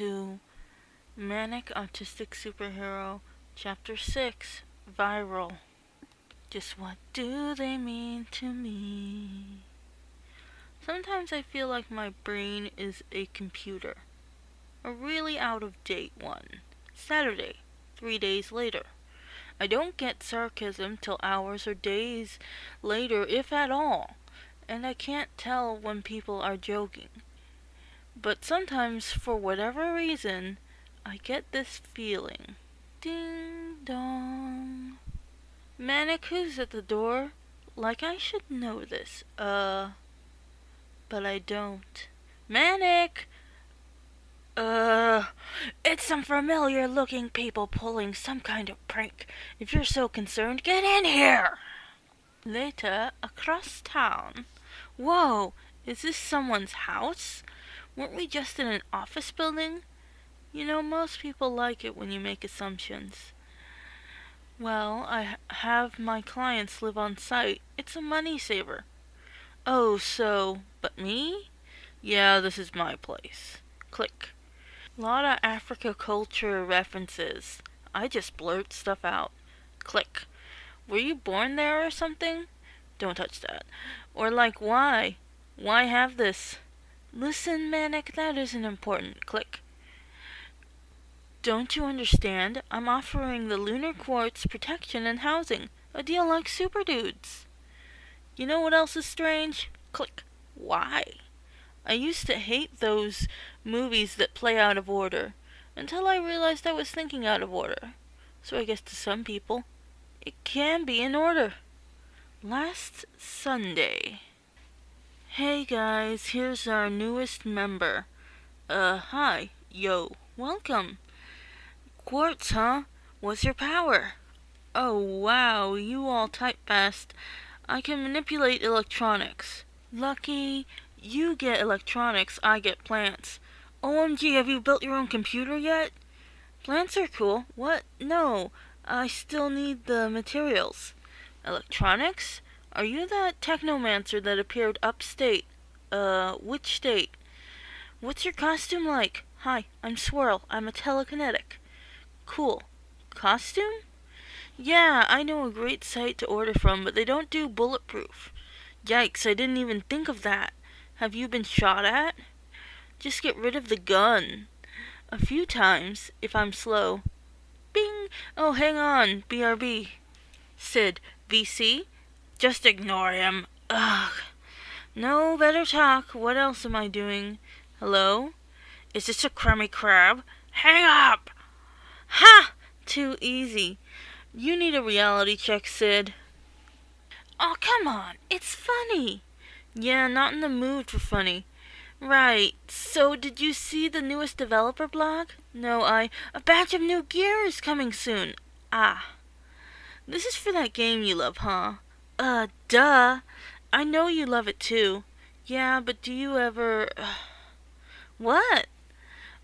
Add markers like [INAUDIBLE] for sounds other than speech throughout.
to Manic Autistic Superhero Chapter 6 Viral. Just what do they mean to me? Sometimes I feel like my brain is a computer. A really out of date one. Saturday, three days later. I don't get sarcasm till hours or days later, if at all, and I can't tell when people are joking. But sometimes, for whatever reason, I get this feeling. Ding dong. Manic, who's at the door? Like I should know this. Uh, but I don't. Manic! Uh, it's some familiar looking people pulling some kind of prank. If you're so concerned, get in here! Later, across town. Whoa, is this someone's house? Weren't we just in an office building? You know, most people like it when you make assumptions. Well, I have my clients live on site. It's a money saver. Oh, so, but me? Yeah, this is my place. Click. Lot of Africa culture references. I just blurt stuff out. Click. Were you born there or something? Don't touch that. Or like, why? Why have this? Listen, Manic, that isn't important. Click. Don't you understand? I'm offering the Lunar Quartz protection and housing. A deal like Super Dudes. You know what else is strange? Click. Why? I used to hate those movies that play out of order, until I realized I was thinking out of order. So I guess to some people, it can be in order. Last Sunday. Hey guys, here's our newest member. Uh, hi. Yo, welcome. Quartz, huh? What's your power? Oh, wow, you all type fast. I can manipulate electronics. Lucky, you get electronics, I get plants. OMG, have you built your own computer yet? Plants are cool. What? No, I still need the materials. Electronics? Are you that technomancer that appeared upstate? Uh, which state? What's your costume like? Hi, I'm Swirl. I'm a telekinetic. Cool. Costume? Yeah, I know a great site to order from, but they don't do bulletproof. Yikes, I didn't even think of that. Have you been shot at? Just get rid of the gun. A few times, if I'm slow. Bing! Oh, hang on. BRB. Sid. VC? Just ignore him. Ugh. No, better talk. What else am I doing? Hello? Is this a crummy crab? Hang up! Ha! Too easy. You need a reality check, Sid. Oh, come on. It's funny. Yeah, not in the mood for funny. Right. So, did you see the newest developer blog? No, I... A batch of new gear is coming soon. Ah. This is for that game you love, huh? Uh, duh. I know you love it too. Yeah, but do you ever... [SIGHS] what?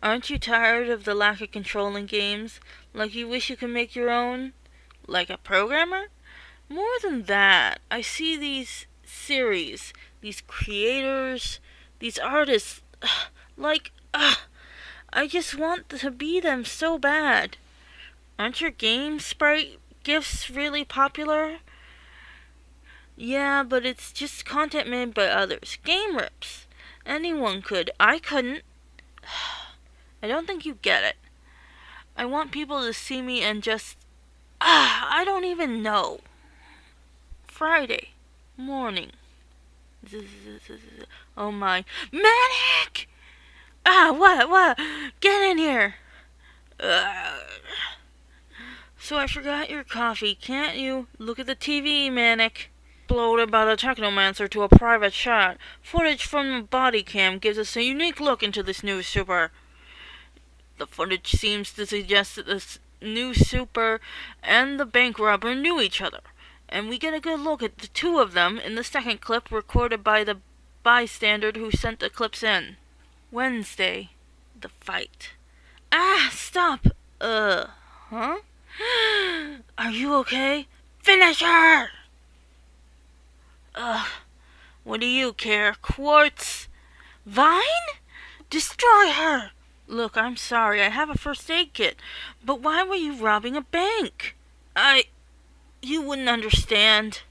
Aren't you tired of the lack of control in games? Like you wish you could make your own? Like a programmer? More than that, I see these series, these creators, these artists, [SIGHS] like, uh, [SIGHS] I just want to be them so bad. Aren't your game sprite gifts really popular? Yeah, but it's just content made by others. Game rips. Anyone could. I couldn't. [SIGHS] I don't think you get it. I want people to see me and just... Ah, [SIGHS] I don't even know. Friday morning. [LAUGHS] Oh my... Manic! Ah, what, what? Get in here! [SIGHS] So I forgot your coffee. Can't you look at the TV, Manic? Uploaded by the Technomancer to a private chat. Footage from the body cam gives us a unique look into this new super. The footage seems to suggest that this new super and the bank robber knew each other. And we get a good look at the two of them in the second clip recorded by the bystander who sent the clips in. Wednesday. The fight. Ah, stop! Uh, huh? [GASPS] Are you okay? Finish her! Ugh. What do you care? Quartz? Vine? Destroy her! Look, I'm sorry. I have a first aid kit. But why were you robbing a bank? I. You wouldn't understand.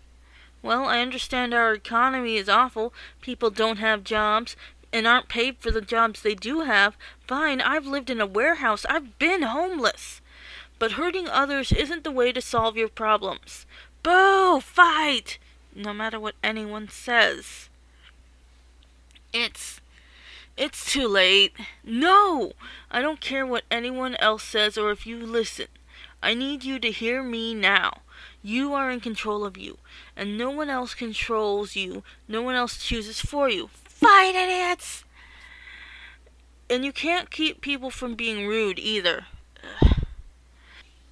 Well, I understand our economy is awful. People don't have jobs and aren't paid for the jobs they do have. Fine, I've lived in a warehouse. I've been homeless. But hurting others isn't the way to solve your problems. Boo! Fight! No matter what anyone says. It's. It's too late. No! I don't care what anyone else says or if you listen. I need you to hear me now. You are in control of you, and no one else controls you. No one else chooses for you. Fight, idiots! And you can't keep people from being rude either. Ugh.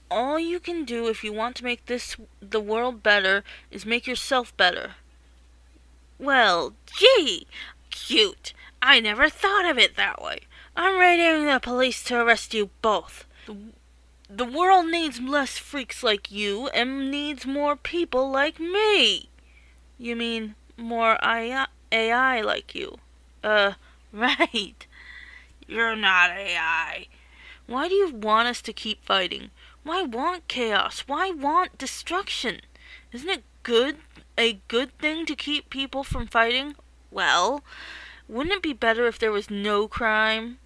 All you can do if you want to make this the world better is make yourself better. Well, gee, cute. I never thought of it that way. I'm raiding the police to arrest you both. The, the world needs less freaks like you and needs more people like me. You mean more AI, AI like you? Uh, [LAUGHS] right. You're not AI. Why do you want us to keep fighting? Why want chaos? Why want destruction? Isn't it good a good thing to keep people from fighting? Well, wouldn't it be better if there was no crime?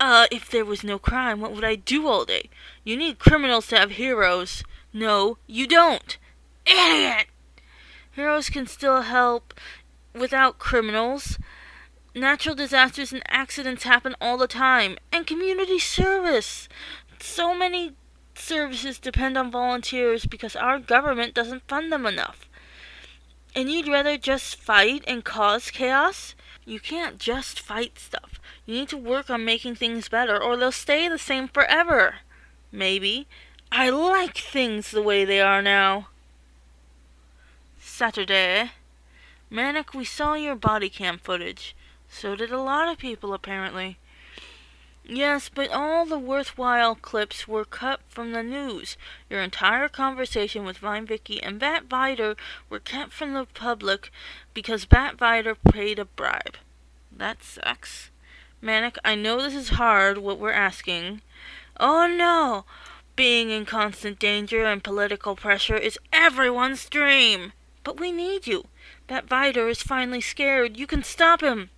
Uh, if there was no crime, what would I do all day? You need criminals to have heroes. No, you don't. Idiot! Heroes can still help without criminals. Natural disasters and accidents happen all the time. And community service. So many services depend on volunteers because our government doesn't fund them enough. And you'd rather just fight and cause chaos? You can't just fight stuff. You need to work on making things better, or they'll stay the same forever. Maybe. I like things the way they are now. Saturday. Manic, we saw your body cam footage. So did a lot of people, apparently. Yes, but all the worthwhile clips were cut from the news. Your entire conversation with Vicky and Bat Vider were kept from the public because Bat Vider paid a bribe. That sucks. Manic, I know this is hard, what we're asking. Oh no! Being in constant danger and political pressure is everyone's dream! But we need you. Bat Vider is finally scared. You can stop him.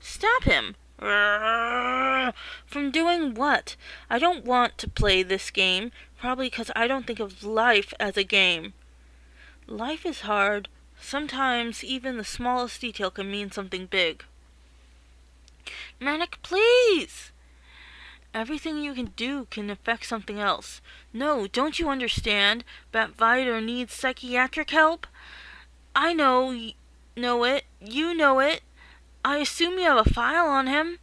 Stop him? From doing what? I don't want to play this game, probably because I don't think of life as a game. Life is hard. Sometimes even the smallest detail can mean something big. Manic, please! Everything you can do can affect something else. No, don't you understand? Bat Vider needs psychiatric help? I know, know it. You know it. I assume you have a file on him.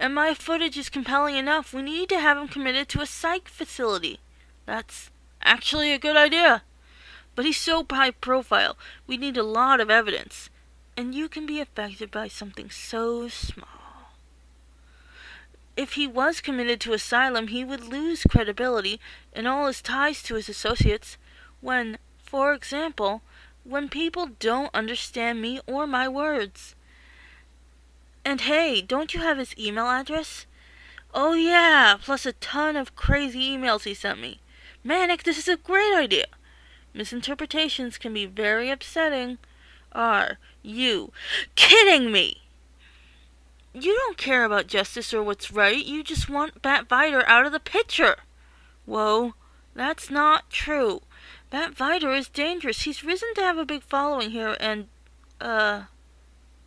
And my footage is compelling enough. We need to have him committed to a psych facility. That's actually a good idea. But he's so high profile. We need a lot of evidence. And you can be affected by something so small. If he was committed to asylum, he would lose credibility and all his ties to his associates. When, for example, when people don't understand me or my words. And hey, don't you have his email address? Oh yeah, plus a ton of crazy emails he sent me. Manic, this is a great idea. Misinterpretations can be very upsetting. Are you kidding me? You don't care about justice or what's right. You just want Bat Vider out of the picture. Whoa, that's not true. Bat Vider is dangerous. He's risen to have a big following here and, uh,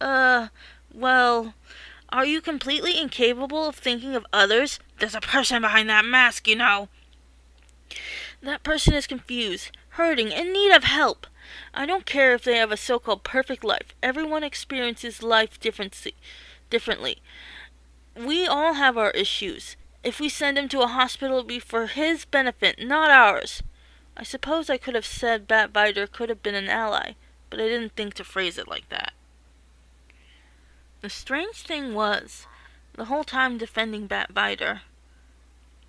uh, well, are you completely incapable of thinking of others? There's a person behind that mask, you know. That person is confused, hurting, in need of help. I don't care if they have a so-called perfect life. Everyone experiences life differently. We all have our issues. If we send him to a hospital, it'll be for his benefit, not ours. I suppose I could have said Bat Vider could have been an ally, but I didn't think to phrase it like that. The strange thing was, the whole time defending Bat Vider.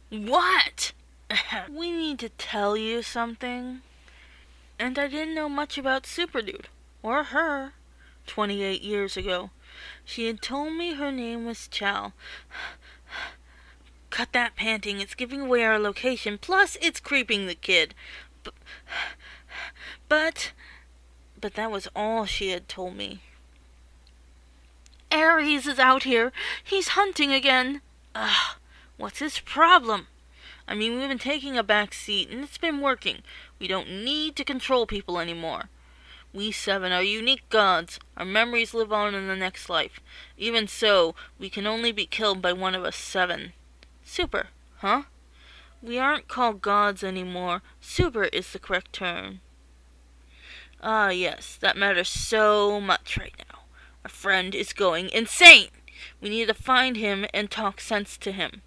What? [LAUGHS] we need to tell you something. And I didn't know much about Superdude, or her, 28 years ago. She had told me her name was Chal. [SIGHS] cut that panting. It's giving away our location. Plus, it's creeping the kid. But, [SIGHS] but, but that was all she had told me. Ares is out here. He's hunting again. Ugh, what's his problem? I mean, we've been taking a back seat, and it's been working. We don't need to control people anymore. We seven are unique gods. Our memories live on in the next life. Even so, we can only be killed by one of us seven. Super, huh? We aren't called gods anymore. Super is the correct term. Ah, yes, that matters so much right now. Our friend is going insane. We need to find him and talk sense to him.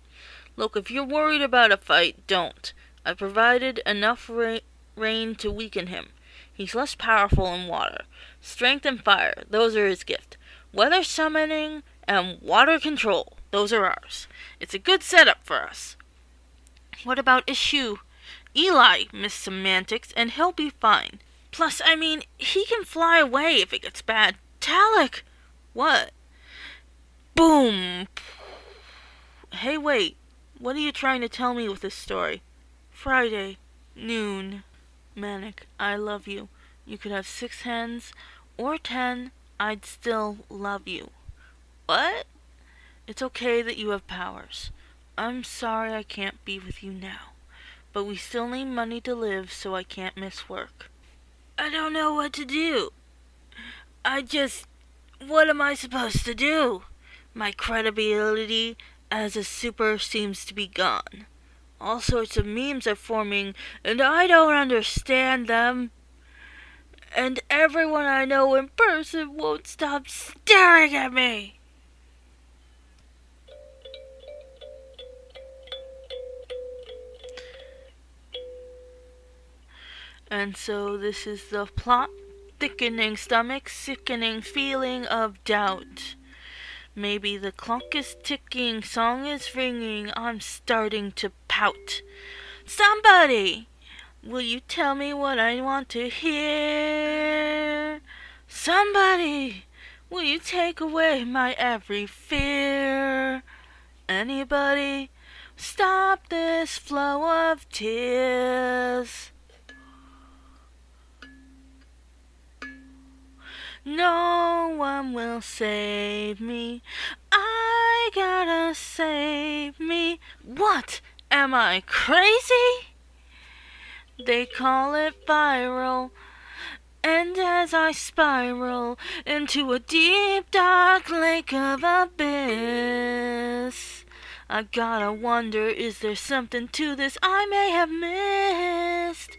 Look, if you're worried about a fight, don't. I've provided enough ra- rain to weaken him. He's less powerful in water. Strength and fire, those are his gift. Weather summoning and water control, those are ours. It's a good setup for us. What about Ishu? Eli, Miss Semantics, and he'll be fine. Plus, I mean, he can fly away if it gets bad. Talik! What? Boom! Hey, wait. What are you trying to tell me with this story? Friday, noon. Manic, I love you. You could have six hands or ten, I'd still love you. What? It's okay that you have powers. I'm sorry I can't be with you now. But we still need money to live, so I can't miss work. I don't know what to do. I just. What am I supposed to do? My credibility as a super seems to be gone. All sorts of memes are forming, and I don't understand them. And everyone I know in person won't stop staring at me. And so this is the plot thickening stomach, sickening feeling of doubt. Maybe the clock is ticking, song is ringing, I'm starting to pout. Somebody! Will you tell me what I want to hear? Somebody! Will you take away my every fear? Anybody? Stop this flow of tears. No one will save me. I gotta save me. What? Am I crazy? They call it viral. And as I spiral into a deep dark lake of abyss, I gotta wonder is there something to this I may have missed?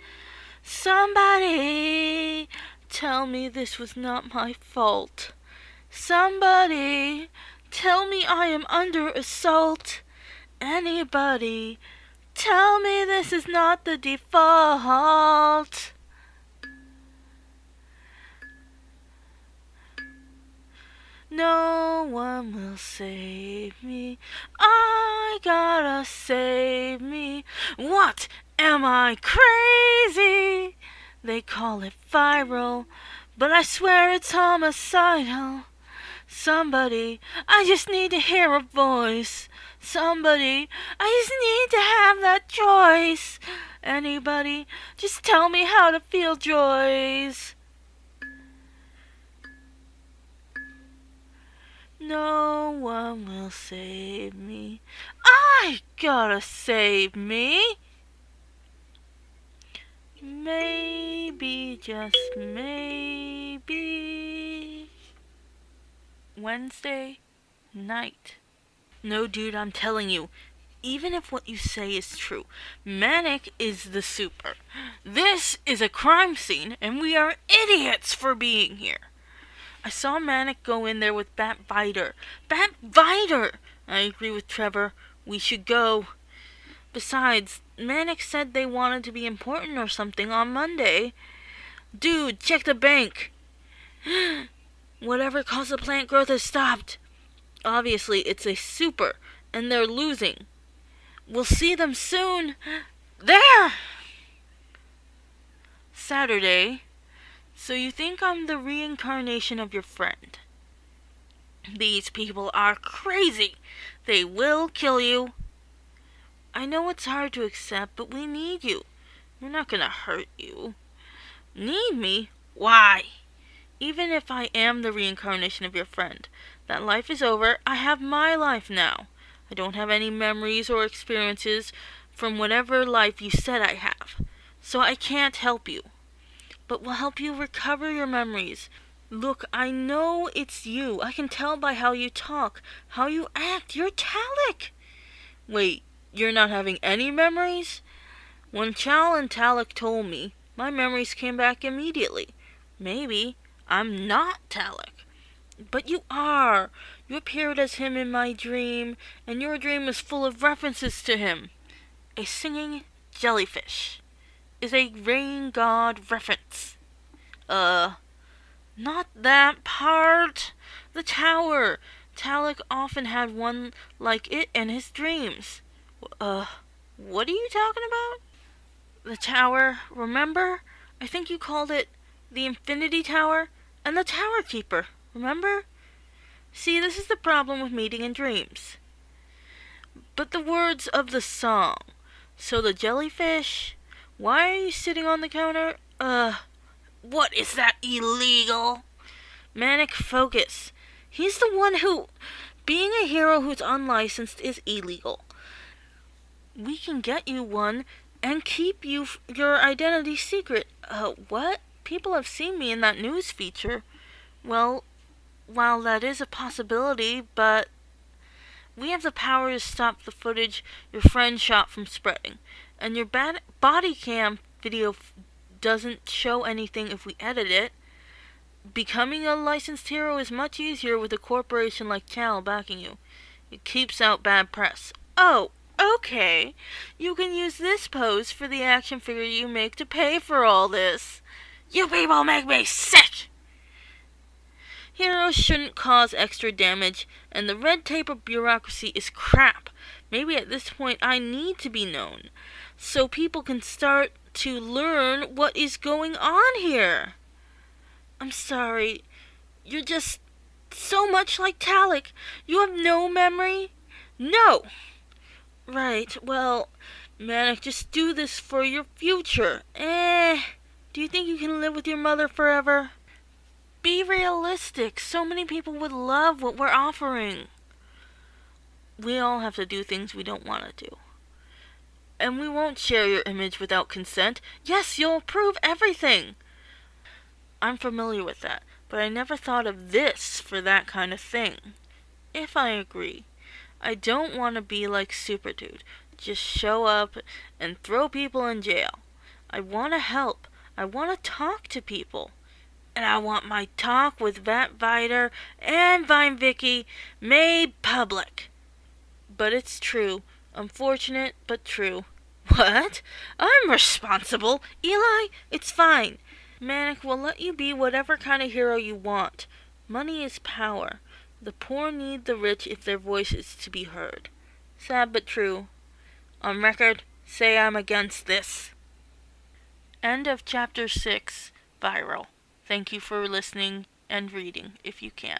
Somebody Tell me this was not my fault. Somebody, tell me I am under assault. Anybody, tell me this is not the default. No one will save me. I gotta save me. What? Am I crazy? They call it viral, but I swear it's homicidal. Somebody, I just need to hear a voice. Somebody, I just need to have that choice. Anybody, just tell me how to feel joys. No one will save me. I gotta save me. Maybe, just maybe. Wednesday night. No, dude, I'm telling you, even if what you say is true, Manic is the super. This is a crime scene, and we are idiots for being here. I saw Manic go in there with Bat Vider. Bat Vider! I agree with Trevor. We should go. Besides, Manic said they wanted to be important or something on Monday. Dude, check the bank. [GASPS] Whatever caused the plant growth has stopped. Obviously, it's a super, and they're losing. We'll see them soon. [GASPS] There! Saturday. So you think I'm the reincarnation of your friend? These people are crazy. They will kill you. I know it's hard to accept, but we need you. We're not gonna hurt you. Need me? Why? Even if I am the reincarnation of your friend, that life is over, I have my life now. I don't have any memories or experiences from whatever life you said I have. So I can't help you. But we'll help you recover your memories. Look, I know it's you. I can tell by how you talk, how you act. You're Talik. Wait, you're not having any memories? When Chal and Talik told me, my memories came back immediately. Maybe I'm not Talik. But you are. You appeared as him in my dream, and your dream is full of references to him. A singing jellyfish is a rain god reference. Uh, not that part. The tower. Talik often had one like it in his dreams. Uh, what are you talking about? The tower, remember? I think you called it the Infinity Tower and the Tower Keeper, remember? See, this is the problem with meeting in dreams. But the words of the song. So the jellyfish, why are you sitting on the counter? Uh, what is that illegal? Manic focus. He's the one who, being a hero who's unlicensed is illegal. We can get you one and keep you your identity secret. Uh, what? People have seen me in that news feature. Well, while that is a possibility, but we have the power to stop the footage your friend shot from spreading. And your bad body cam video doesn't show anything if we edit it. Becoming a licensed hero is much easier with a corporation like Chal backing you. It keeps out bad press. Oh, okay. You can use this pose for the action figure you make to pay for all this. You people make me sick! Heroes shouldn't cause extra damage, and the red tape of bureaucracy is crap. Maybe at this point I need to be known, so people can start to learn what is going on here. I'm sorry. You're just so much like Talik. You have no memory? No! Right, well, Manic, just do this for your future. Eh. Do you think you can live with your mother forever? Be realistic. So many people would love what we're offering. We all have to do things we don't want to do. And we won't share your image without consent. Yes, you'll approve everything. I'm familiar with that, but I never thought of this for that kind of thing. If I agree, I don't want to be like Super Dude. Just show up and throw people in jail. I want to help. I want to talk to people. And I want my talk with Bat Vider and Vine Vicky made public. But it's true. Unfortunate, but true. [LAUGHS] What? I'm responsible. Eli, it's fine. Manic will let you be whatever kind of hero you want. Money is power. The poor need the rich if their voice is to be heard. Sad but true. On record, say I'm against this. End of chapter 6 Viral. Thank you for listening and reading if you can.